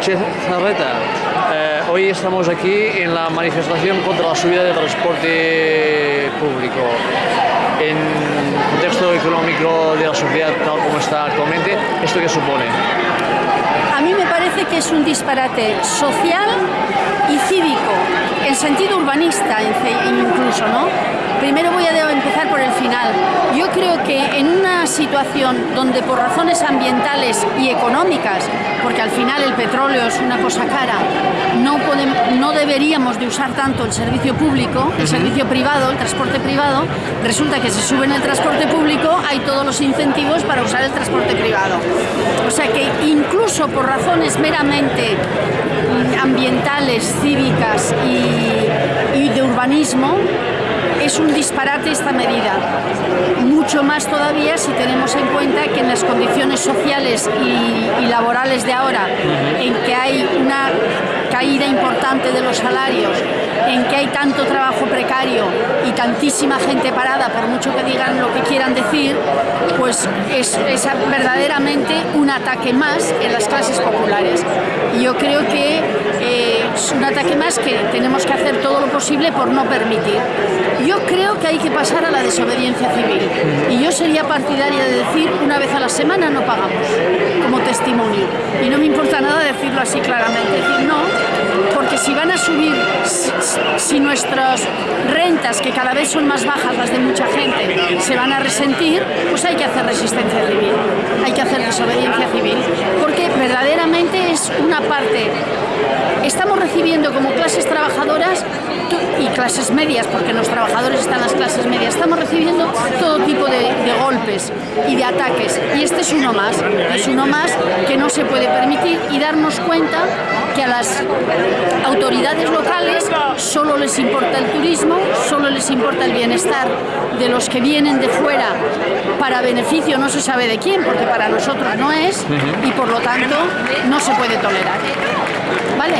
Che Zarreta, eh, hoy estamos aquí en la manifestación contra la subida del transporte público. En el contexto económico de la sociedad tal como está actualmente, ¿esto qué supone? A mí me parece que es un disparate social y cívico, en sentido urbanista incluso, ¿no? Primero voy a empezar por el final. Yo creo que en una situación donde por razones ambientales y económicas, porque al final el petróleo es una cosa cara, no, podemos, no deberíamos de usar tanto el servicio público, el servicio privado, el transporte privado, resulta que si sube en el transporte público hay todos los incentivos para usar el transporte privado. O sea que incluso por razones meramente ambientales, cívicas y, y de urbanismo, es un disparate esta medida. Mucho más todavía si tenemos en cuenta que en las condiciones sociales y, y laborales de ahora, en que hay una caída importante de los salarios, en que hay tanto trabajo precario y tantísima gente parada, por mucho que digan lo que quieran decir, pues es, es verdaderamente un ataque más en las clases populares. Y yo creo que un ataque más que tenemos que hacer todo lo posible por no permitir. Yo creo que hay que pasar a la desobediencia civil. Y yo sería partidaria de decir una vez a la semana no pagamos como testimonio. Y no me importa nada decirlo así claramente, decir no, porque si van a subir, si nuestras rentas, que cada vez son más bajas las de mucha gente, se van a resentir, pues hay que hacer resistencia civil, hay que hacer desobediencia civil, porque verdaderamente es una parte, estamos recibiendo como clases trabajadoras y clases medias, porque los trabajadores están en las clases medias, estamos recibiendo todo tipo de, de golpes y de ataques, y este es uno más, es uno más que no se puede permitir y darnos cuenta que a las autoridades locales solo les importa el turismo, solo les importa el bienestar de los que vienen de fuera para beneficio no se sabe de quién, porque para nosotros no es, y por lo tanto no se puede tolerar. ¿Vale?